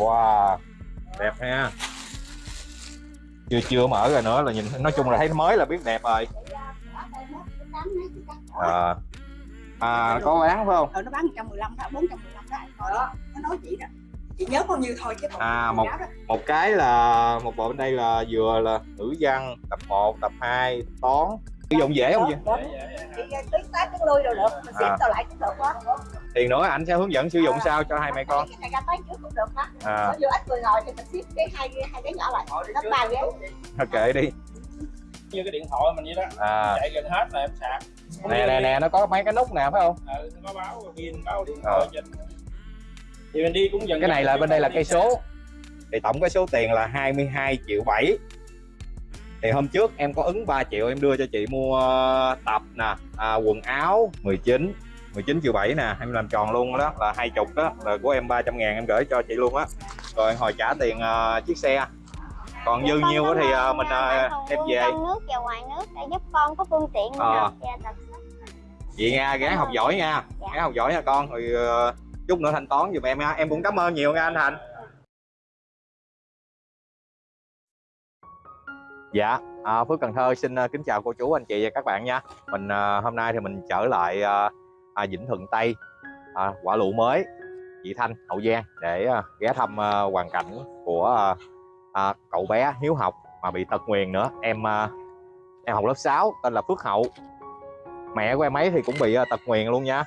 wow đẹp ha. Chưa chưa mở rồi nữa là nhìn nói chung là thấy mới là biết đẹp rồi. À, à có bán phải không? Ờ nó bán 115 đó 415 đó. Rồi đó. nó nói chị đó. Chị nhớ bao nhiêu thôi chứ còn À, một- một cái là một bộ bên đây là vừa là ngữ văn tập 1, tập 2, toán sử dụng dễ không chị tuyến tác tuyến lui đâu được mình xếp À. tao lại cũng được đó thì nữa anh sẽ hướng dẫn sử dụng sao cho hai mẹ con? Cái này ra tới trước cũng được đó. À. Vừa ít người ngồi thì mình xếp cái hai hai cái nhỏ lại nó ba ghế. Kệ đi. Như cái điện thoại mình vậy đó. À. Chạy gần hết là em sạc. Nè nè nè nó có mấy cái nút nè phải không? Ừ, nó có báo pin báo điện Ờ. thoại trên. Thì mình đi cũng dần cái này là bên đây là cây số. Thì tổng cái số tiền là 22 triệu 7 thì hôm trước em có ứng 3 triệu em đưa cho chị mua tập nè à, quần áo 19 19 triệu 7 nè em làm tròn luôn đó là hai chục đó là của em 300 ngàn em gửi cho chị luôn á. Rồi hồi trả tiền à, chiếc xe. Còn dư nhiêu á thì à, mình à, đem về. trong nước và ngoài nước để giúp con có phương tiện Ờ. tập chị nha gái học giỏi nha Dạ. gái học giỏi nha con. Rồi ờ, chút nữa thanh toán giùm em nha. Em cũng cảm ơn nhiều nha anh Thành dạ. À, Phước Cần Thơ xin à, kính chào cô chú anh chị và các bạn nha. Mình à, hôm nay thì mình trở lại ờ, à, Vĩnh Thuận Tây à, quả lụ mới chị Thanh Hậu Giang để à, ghé thăm à, hoàn cảnh của à, à, cậu bé hiếu học mà bị tật nguyền nữa. Em à, em học lớp 6 tên là Phước Hậu. Mẹ của em ấy thì cũng bị à, tật nguyền luôn nha.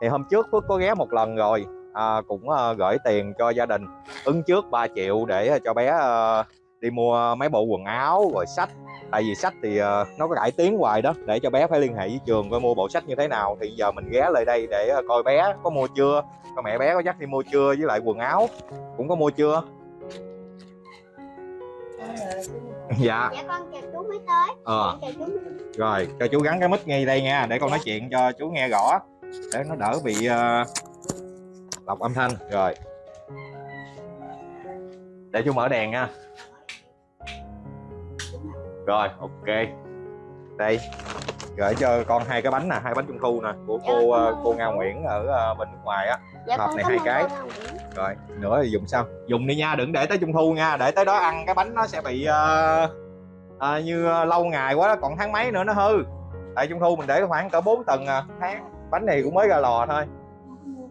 Thì hôm trước Phước có ghé một lần rồi à, cũng à, gửi tiền cho gia đình ứng trước 3 triệu để cho bé à, đi mua mấy bộ quần áo rồi sách. Tại vì sách thì ờ, nó có cải tiến hoài đó để cho bé phải liên hệ với trường coi mua bộ sách như thế nào. Thì giờ mình ghé lại đây để ờ, coi bé có mua chưa coi mẹ bé có dắt đi mua chưa với lại quần áo cũng có mua chưa. Dạ. Dạ. Con chờ chú mới tới. Ờ. Chú. Mới rồi cho chú gắn cái mic ngay đây nha để con nói chuyện cho chú nghe rõ để nó đỡ bị ờ, lọc âm thanh. Rồi. Để chú mở đèn nha rồi ok. Đây gửi cho con hai cái bánh nè hai bánh trung thu nè của cô ờ, cô Nga Nguyễn ở ờ, bên nước ngoài á. Dạ hộp con này hai cái. rồi nữa thì dùng sao? Dùng đi nha đừng để tới trung thu nha để tới đó ăn cái bánh nó sẽ bị ờ, ờ, như lâu ngày quá đó còn tháng mấy nữa nó hư. Tại trung thu mình để khoảng cỡ 4 tuần à, tháng bánh này cũng mới ra lò thôi.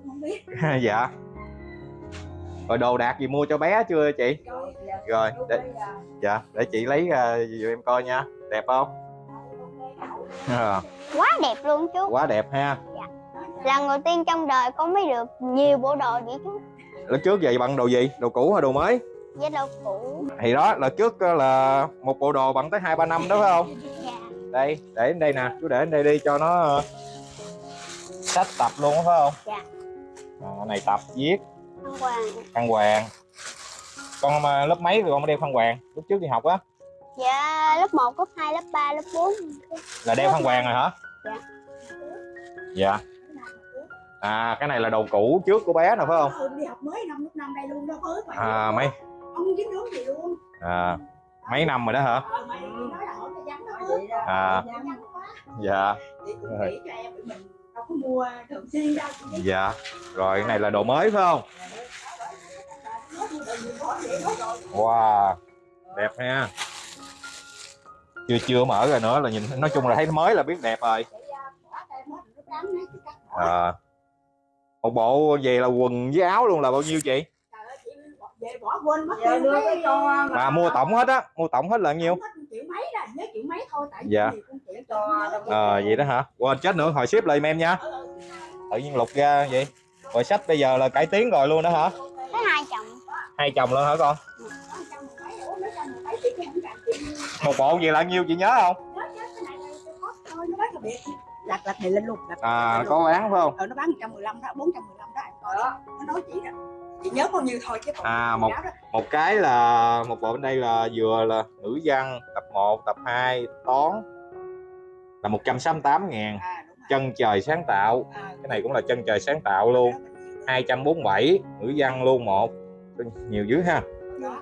Không biết. Dạ rồi đồ đạc gì mua cho bé chưa chị? Rồi, để- dạ để chị lấy ra giùm em coi nha. Đẹp không? À, quá đẹp luôn chú. Quá đẹp ha. Lần đầu tiên trong đời con mới được nhiều bộ đồ vậy chú? Lần trước vậy bằng đồ gì? Đồ cũ hay đồ mới? Với đồ cũ. Thì đó lần trước á là một bộ đồ bằng tới hai ba năm đó phải không? Dạ. Đây để đến đây nè chú để đến đây đi cho nó ờ, sách tập luôn phải không? Dạ. à, này tập viết Thăng Hoàng. Khăn hoàng. Con mà lớp mấy rồi con mới đeo khăn hoàng? Lúc trước đi học á? Dạ lớp 1, lớp 2, lớp 3, lớp 4 là đeo khăn hoàng rồi hả? Dạ. dạ. À cái này là đồ cũ trước của bé nè phải không? Ừ, đi học mới năm lúc năm đây luôn đó mới à mấy. không kiếm nướng gì luôn? À, mấy năm rồi đó hả? Ờ à. Dạ. Chị mua thường xuyên đâu dạ rồi cái này là đồ mới phải không? Wow đẹp ha. Chưa chưa mở rồi nữa là nhìn nói chung là thấy mới là biết đẹp rồi. À, một bộ về là quần với áo luôn là bao nhiêu chị? Mà mua tổng hết á mua tổng hết là nhiêu? Hết triệu mấy là nhớ triệu mấy thôi tại Dạ. vì con chị Cho ờ vậy đó hả? Quên chết nữa hồi ship lại giùm em nha. Tự nhiên lục ra vậy. Rồi sách bây giờ là cải tiến rồi luôn đó hả? Thấy hai chồng. Hai chồng luôn hả con? Một bộ gì là nhiêu chị nhớ không? Lặt lặt này lên luôn lặt à có bán phải không? Ờ nó bán 115 đó 415 đó đó. Nó nói chị đó chị nhớ bao nhiêu thôi chứ còn À, một- một cái là một bộ bên đây là vừa là ngữ văn tập 1 tập 2 toán là 168 ngàn. À chân trời sáng tạo. À, cái này cũng là chân trời sáng tạo luôn. 247 ngữ văn luôn một. Nhiều dữ ha. Đó.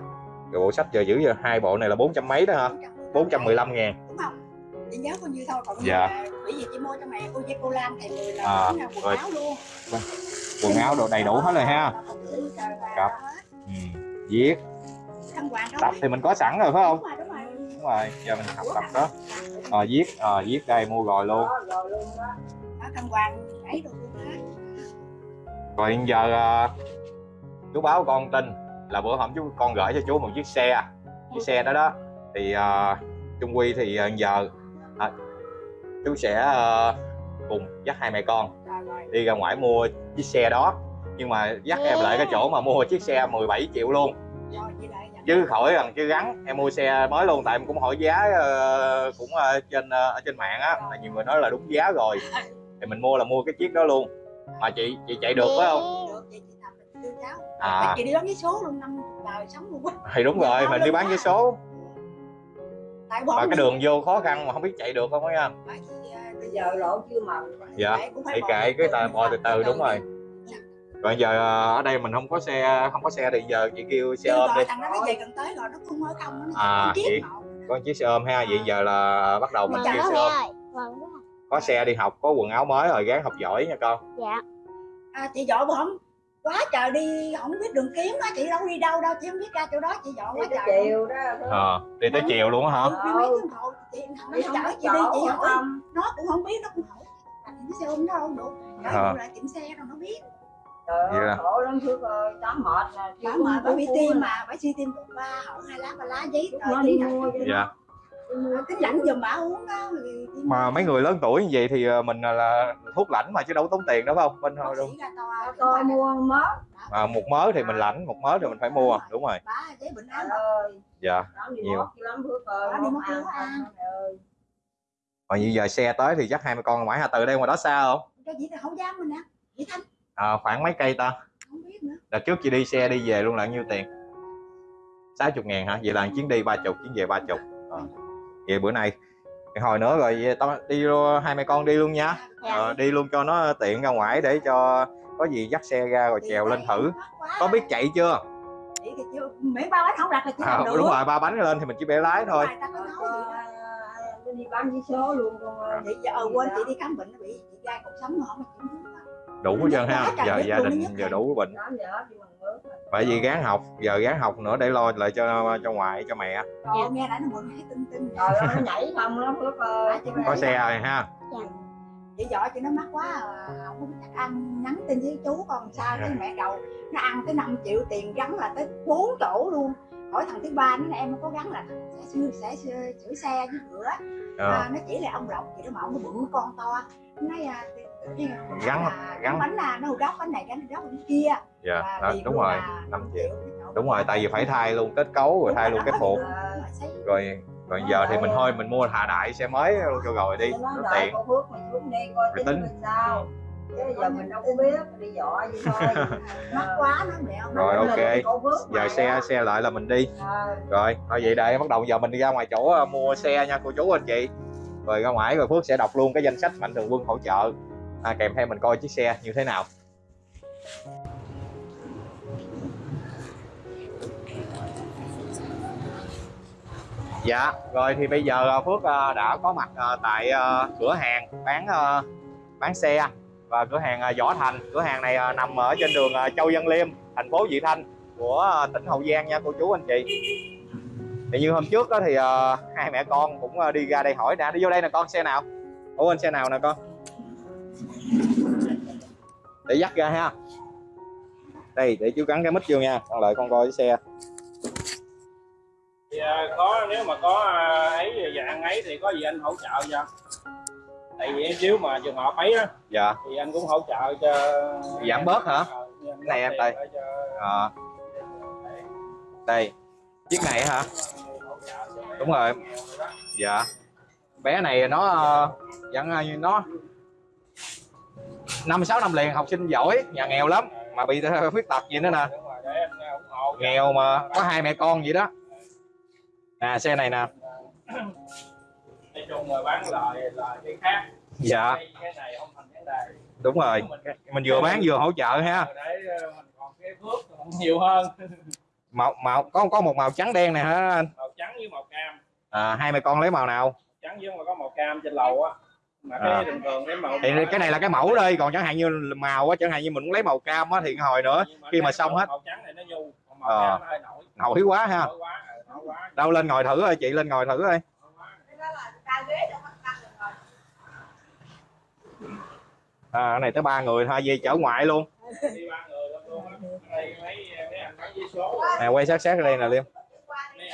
Rồi bộ sách giờ dữ giờ hai bộ này là 400 mấy đó hả? 415 ngàn. Đúng không? Chị nhớ bao nhiêu thôi còn Dạ. bởi vì chị mua cho mẹ cô với cô Lan thì người là À, quần rồi. áo luôn quần áo đồ đầy đủ hết rồi ha. Cặp. ừ. viết. Tập thì mình có sẵn rồi phải không? Đúng rồi giờ mình học tập đó. Ờ viết ờ viết đây mua rồi luôn. Rồi hiện giờ ờ, chú báo con tin là bữa hôm chú con gửi cho chú một chiếc xe. Chiếc xe đó đó. Thì ờ, Trung Quy thì ờ, giờ à, chú sẽ ờ, cùng dắt hai mẹ con đi ra ngoài mua chiếc xe đó. Nhưng mà dắt em lại cái chỗ mà mua chiếc xe 17 triệu luôn. Chứ khỏi rằng chứ gắn. Em mua xe mới luôn tại em cũng hỏi giá ờ, cũng ờ, trên ờ, ở trên mạng á. Là nhiều người nói là đúng giá rồi. Thì mình mua là mua cái chiếc đó luôn. Mà chị chị chạy được phải không? Được vậy chị tập mình đưa cháu. À. chị đi đón với số luôn năm đời sống luôn thì đúng rồi mình đi bán vé số. Tại và cái đường vô khó khăn mà không biết chạy được không á nha giờ lộ chưa màu Dạ, cũng phải thì kệ cái tà bò từ từ đúng rồi. rồi giờ ờ, ở đây mình không có xe không có xe thì giờ chị kêu xe ôm đi. rồi thằng đó nó về gần tới rồi nó không ở không nó À, chị- chiếc một có chiếc xe ôm ha vậy giờ là bắt đầu mình kêu xe ôm. có xe đi học có quần áo mới rồi gắng học giỏi nha con. Dạ. à, chị bữa không quá trời đi không biết đường kiếm á chị đâu đi đâu đâu chị không biết ra chỗ đó chị đi quá trời chiều đó ờ đi tới chiều luôn á hả? Ừ, đi mấy tiếng hồ chị thằng nó không chở chị đi chị hỏi. không nó cũng không biết nó cũng hỏi. À, cái xe ôm nó đâu được. À. rồi lại tiệm xe rồi nó biết. Trời ơi khổ lắm Phước ơi tám mệt nè bà mà bà bị tim mà bà suy tim một ba hỏi hai lá ba lá giấy nó đi mua dạ tính lãnh giùm bà uống đó mà mấy người lớn tuổi như vậy thì ờ, mình là- là thuốc lãnh mà chứ đâu có tốn tiền đâu phải không? Bên thôi đúng to tôi mua mớ. À, một mớ thì mình lãnh một mớ thì mình phải mua đúng rồi. Bà giấy bệnh án trời ơi. Dạ Nhiều. Đó, mà như giờ xe tới thì chắc hai mẹ con ngoại hà từ đây ngoài đó xa không? Dám mình thanh à, khoảng mấy cây ta? Không biết nữa. Đợt trước chị đi xe đi về luôn là nhiêu tiền? 60 ngàn hả? Vậy là chuyến đi ba chục chuyến về ba chục. à. Vậy bữa nay hồi nữa rồi tao đi luôn hai mẹ con đi luôn nha. Dạ. Ờ, đi luôn cho nó tiện ra ngoài để cho có gì dắt xe ra rồi trèo lên thử. có biết chạy chưa? Miễn ba bánh không đặt là chị à, làm được đúng rồi ba bánh lên thì mình chỉ bẻ lái thôi. Ờ, vậy đó. tôi đi bán vé số luôn con ơi chị giờ ờ, quên chị đi khám bệnh nó bị chị gai cuộc sống mà không có chuyển hướng đó. đủ hết trơn ha. giờ gia đình giờ đủ bệnh bởi vì gán học giờ gán học nữa để lo lại cho cho ngoại cho mẹ. Ơi, nghe đã nó mượn hay tinh tinh trời ơi nó nhảy không lắm Phước ơi có xe rồi ha? Chị giỏi chị nó mắc quá à, không biết chắc ăn nhắn tin với chú còn sao cái mẹ đầu nó ăn tới 5 triệu tiền gắn là tới 4 chỗ luôn. Hỏi thằng thứ ba nó nói, em có gắn là sẽ sửa sẽ sửa, sửa xe với cửa. Ờ. à, nó chỉ là ông lộc chị nó mà ông nó bự con to. Nó nói à, Gắn- là gắn- gắn bánh là nó đốc bánh này gắn đốc bánh kia dạ Và đó, tiền đúng rồi 5 triệu đúng rồi tại vì phải thay luôn kết cấu rồi thay luôn cái phụ Đúng rồi, rồi giờ thì mình thôi mình mua thà đại xe mới luôn cho rồi đi Nó tiện. Rồi tính tính. mình sao. Chứ giờ mình đâu có biết đi dọa vậy thôi. Mắc quá nó mẹ ông Rồi, ok. giờ xe xe lại là mình đi. Rồi thôi vậy đây bắt đầu giờ mình đi ra ngoài chỗ ờ, mua xe nha cô chú anh chị. Rồi ra ngoài rồi Phước sẽ đọc luôn cái danh sách mạnh thường quân hỗ trợ. À, kèm theo mình coi chiếc xe như thế nào Dạ, rồi thì bây giờ ờ, Phước ờ, đã có mặt ờ, tại cửa hàng bán bán xe và cửa hàng Võ Thành. Cửa hàng này nằm ở trên đường Châu Văn Liêm, thành phố Vị Thanh của tỉnh Hậu Giang nha cô chú anh chị. Thì như hôm trước đó thì hai mẹ con cũng đi ra đây hỏi đã đi vô đây nè con xe nào? Ủa anh xe nào nè con? Để dắt ra ha. Đây để chú gắn cái mít vô nha. Con lại con coi cái xe à, có nếu mà có à, ấy dạng ấy thì có gì anh hỗ trợ cho tại vì nếu mà trường hợp ấy á Dạ. thì anh cũng hỗ trợ cho Giảm bớt hả? Ờ, giảm Này em đây. Ờ, đây. Chiếc này hả? Đúng rồi. Dạ. Bé này nó ờ, vẫn như nó năm sáu năm liền học sinh giỏi, nhà nghèo lắm mà bị khuyết tật gì nữa nè. Nghèo mà có hai mẹ con vậy đó. Nè xe này nè. nói chung là bán lời là cái khác Dạ, cái, cái này không thành vấn đề đúng rồi. Mình vừa bán vừa hỗ trợ ha. để ờ, mình còn cái phước nhiều hơn Màu màu có có một màu trắng đen này hả anh? màu trắng với màu cam À, hai mẹ con lấy màu nào? trắng với mà có màu cam trên lầu á mà cái À. thường thường cái màu Thì cái này là cái mẫu đây, còn chẳng hạn như màu á, chẳng hạn như mình muốn lấy màu cam á thì hồi nữa khi mà xong hết. màu trắng này nó nhu màu Ờ. cam hơi nổi nổi quá ha nổi quá đâu lên ngồi thử ơi, chị lên ngồi thử ơi à cái này tới ba người thôi, về chở ngoại luôn nè, quay sát sát ở đây nè, liêm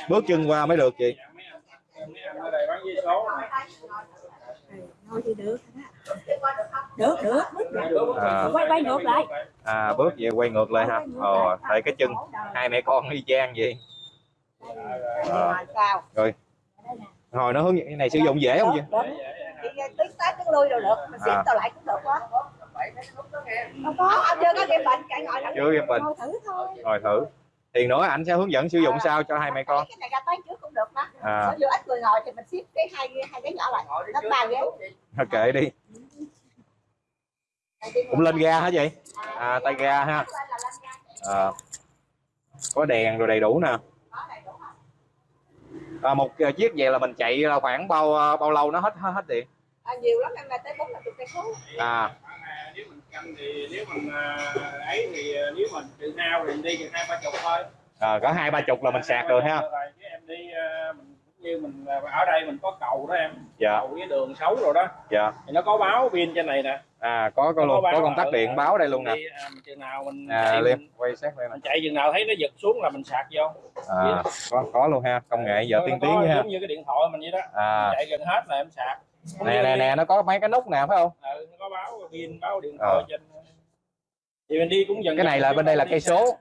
bước chân qua mới được chị được được bước. À. quay quay ngược lại à bước về quay ngược lại ha ờ tại cái chân hai mẹ con y chang vậy Ờ. sao? Hồi nó hướng cái này sử dụng dễ không chị đi tuyến tới tuyến lui đâu được mình xếp À. tao lại cũng được quá. Đâu có ông chưa có kiểm bệnh chạy ngồi chưa thử thôi. Ngồi thử. Thì nữa ảnh sẽ hướng dẫn sử dụng sao cho hai mẹ con? Cái này ra tới trước cũng được mà. À. Vừa ít người ngồi thì mình xếp cái hai hai cái nhỏ lại. Nó ba ghế kệ đi. Cũng lên ga hả chị à tay ga ha. À, có đèn rồi đầy đủ nè à, một ờ, chiếc vậy là mình chạy là khoảng bao ờ, bao lâu nó hết hết, hết điện? À, nhiều lắm em là tới bốn mươi cây số. À. À, nếu mình canh thì nếu mình à, ấy thì à, nếu mình tự hao thì mình đi chừng hai ba chục thôi. À, có hai ba chục là mình sạc được ha. Em đi à, mình như mình à, ở đây mình có cầu đó em. Dạ. Cầu cái đường xấu rồi đó. Dạ. Thì nó có báo pin trên này nè. À có có luôn có công tắc điện báo đây luôn nè. à, chừng nào mình à chạy, liêm mình, quay sát nè. mình chạy chừng nào thấy nó giật xuống là mình sạc vô. À có có luôn ha công nghệ giờ tiên có tiến ha. giống như cái điện thoại mình vậy đó. À. Chạy gần hết là em sạc. Nè nè nè nó có mấy cái nút nè phải không? Ừ, nó có báo pin báo điện thoại Ờ. trên thì mình đi cũng dần cái này là bên đây là cây số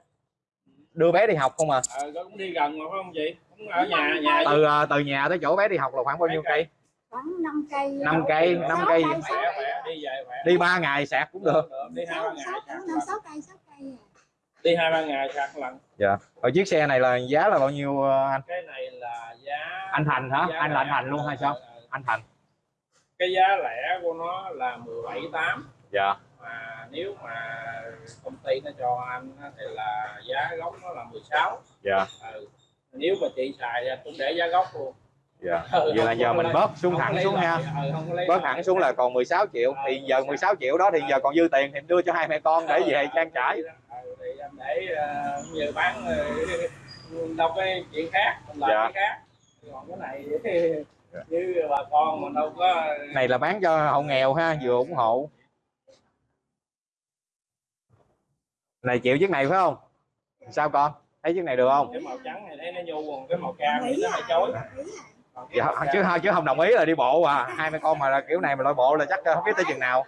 đưa bé đi học không à? Ờ, cũng đi gần mà phải không chị? Cũng ở nhà nhà từ ờ, từ nhà tới chỗ bé đi học là khoảng bao nhiêu cây? khoảng 5 cây. Năm cây, năm cây. sáu khỏe khỏe đi về khỏe. Đi ba ngày sạc cũng được. Đi hai ba ngày sạc năm lần. sáu cây sáu cây à. đi hai ba ngày sạc lần. Dạ. Ở chiếc xe này là giá là bao nhiêu ờ, anh? Cái này là giá anh thành hả? giá anh là anh thành luôn hay sao? Ờ, ờ. anh thành. Cái giá lẻ của nó là 17 8 dạ mà nếu mà công ty nó cho anh thì là giá gốc nó là 16 dạ. Ừ. nếu mà chị xài cũng để giá gốc luôn. Dạ. Ừ, vậy là giờ mình bớt xuống thẳng xuống ha. Ừ, bớt hẳn xuống là còn 16 triệu. Thì giờ 16 triệu đó thì giờ còn dư tiền thì đưa cho hai mẹ con để về trang trải. Ừ, thì anh để ờ, như bán ờ, đâu cái chuyện khác mình làm Dạ. cái khác. Còn cái này như bà con mà đâu có này là bán cho hộ nghèo ha vừa ủng hộ này chịu chiếc này phải không? Sao con? Thấy chiếc này được không? Cái màu trắng này thấy nó nhu còn cái màu cam nó dạ, màu cam- chứ chứ không đồng ý là đi bộ à. Hai mẹ con mà là kiểu này mà lội bộ là chắc không biết tới chừng nào.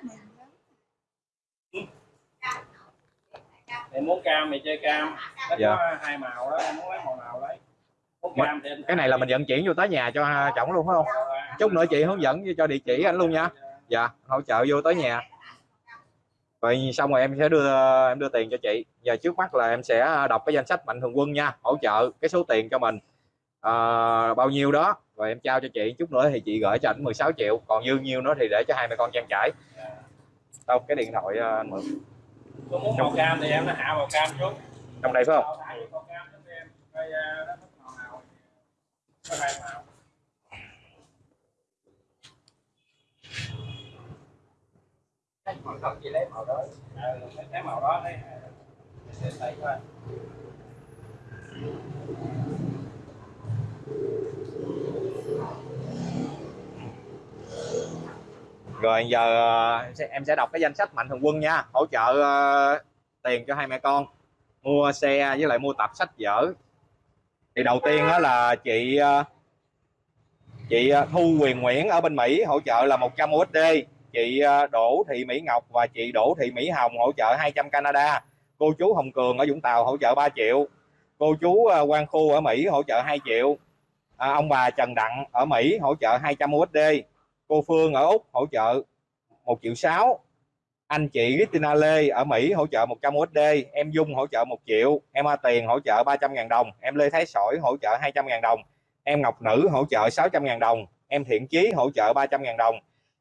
Thì muốn cam thì chơi cam. Nó Dạ. có hai màu đó em muốn lấy màu nào Mà- cam thì cái này là mình vận chuyển vô tới nhà cho chồng luôn phải không? Chút nữa chị hướng dẫn cho địa chỉ anh luôn nha. Dạ hỗ trợ vô tới nhà rồi xong rồi em sẽ đưa em đưa tiền cho chị. Giờ trước mắt là em sẽ đọc cái danh sách mạnh thường quân nha hỗ trợ cái số tiền cho mình. À, bao nhiêu đó rồi em trao cho chị. Chút nữa thì chị gửi cho ảnh 16 triệu còn dư nhiêu nữa thì để cho hai mẹ con trang trải. Đâu cái điện thoại ờ, anh mượn. Tôi muốn màu cam thì em nó hạ màu cam xuống. Trong đây phải không? Nó nào? Có hai màu không chỉ lấy màu đó. Ừ, lấy cái màu đó đấy để thấy thôi rồi giờ ờ, em sẽ- em sẽ đọc cái danh sách mạnh thường quân nha. Hỗ trợ ờ, tiền cho hai mẹ con. Mua xe với lại mua tập sách vở thì đầu tiên đó là chị ờ, chị Thu Quyền Nguyễn ở bên Mỹ hỗ trợ là 100 USD chị Đỗ Thị Mỹ Ngọc và chị Đỗ Thị Mỹ Hồng hỗ trợ 200 Canada cô chú Hồng Cường ở Vũng Tàu hỗ trợ 3 triệu cô chú Quang Khu ở Mỹ hỗ trợ 2 triệu à, ông bà Trần Đặng ở Mỹ hỗ trợ 200 USD cô Phương ở Úc hỗ trợ 1 triệu 6 anh chị Christina Lê ở Mỹ hỗ trợ 100 USD em Dung hỗ trợ 1 triệu em A Tiền hỗ trợ 300.000 đồng em Lê Thái Sỏi hỗ trợ 200.000 đồng em Ngọc Nữ hỗ trợ 600.000 đồng em Thiện Chí hỗ trợ 300.000 đồng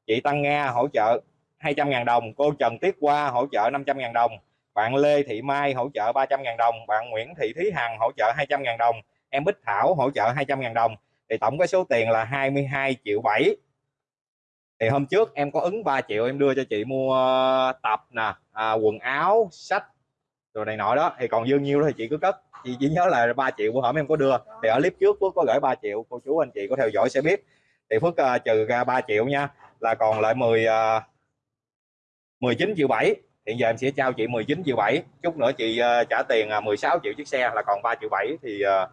chị Tăng Nga hỗ trợ 200.000 đồng cô Trần Tiết Hoa hỗ trợ 500.000 đồng bạn Lê Thị Mai hỗ trợ 300.000 đồng bạn Nguyễn Thị Thúy Hằng hỗ trợ 200.000 đồng em Bích Thảo hỗ trợ 200.000 đồng. Thì tổng cái số tiền là 22 triệu 7 thì hôm trước em có ứng 3 triệu em đưa cho chị mua tập nè à, quần áo sách rồi này nọ đó. Thì còn dương nhiêu đó thì chị cứ cất. Chị chỉ nhớ là 3 triệu của hổm em có đưa. Thì ở clip trước Phước có gửi 3 triệu cô chú anh chị có theo dõi sẽ biết. Thì Phước uh, trừ ra 3 triệu nha là còn lại 10 uh, 19 triệu 7 hiện giờ em sẽ trao chị 19 triệu 7 chút nữa chị ờ, trả tiền à, 16 triệu chiếc xe là còn 3 triệu 7 thì ờ,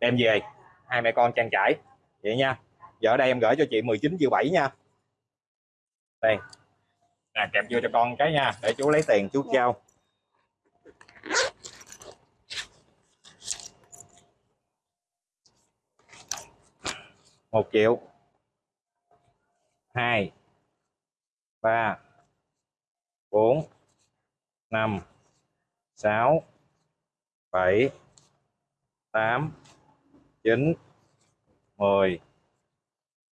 đem về. Hai mẹ con trang trải. Vậy nha. Giờ ở đây em gửi cho chị 19 triệu 7 nha. Đây nè kẹp vô cho con cái nha để chú lấy tiền chú trao. Một triệu. 2 3 4 5 6 7 8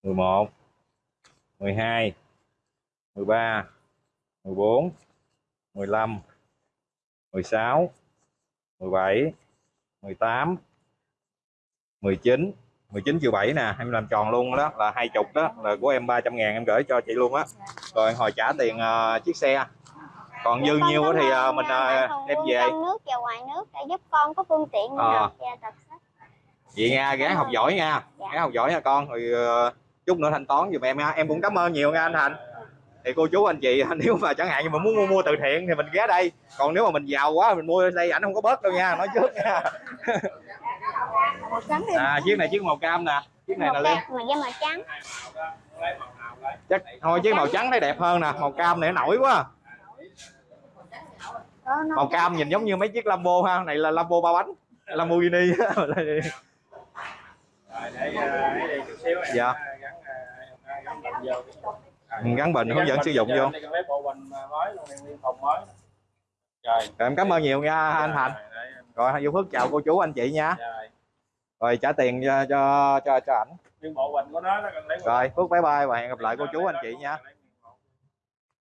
9 10 11 12 13 14 15 16 17 18 19 19 triệu 7 nè em làm tròn luôn đó là hai chục đó là của em 300 ngàn em gửi cho chị luôn á. Rồi hồi trả tiền ờ, chiếc xe. Còn dư nhiêu thì ơn, mình à, Thường đem về. trong nước và ngoài nước để giúp con có phương tiện tập sách. Vậy nha gái học giỏi nha. Dạ. gái học giỏi nha con. Rồi ờ, chút nữa thanh toán giùm em nha. Em cũng cảm ơn nhiều nha anh Thành. Thì cô chú anh chị nếu mà chẳng hạn như mà muốn mua, mua từ thiện thì mình ghé đây. Còn nếu mà mình giàu quá mình mua đây ảnh không có bớt đâu nha nói trước nha à, chiếc này chiếc màu cam nè. Chiếc này một là cam mà da màu trắng. Màu màu chắc thôi chiếc màu trắng thấy đẹp hơn nè. Màu cam này nó nổi quá. Màu cam nhìn giống như mấy chiếc Lambo ha. Này là Lambo ba bánh. Lamborghini. Rồi để ấy đi chút xíu em Dạ. gắn gắn bệnh vô gắn bệnh hướng dẫn sử dụng vô. Đi lấy bộ bình mới luôn em liên phòng mới rồi em cảm ơn nhiều nha anh Thành. Rồi Vũ Phước chào cô chú anh chị nha rồi trả tiền cho cho cho, cho ảnh bộ của nó nó rồi Phước bye bye và hẹn gặp lại cô chú anh chị nha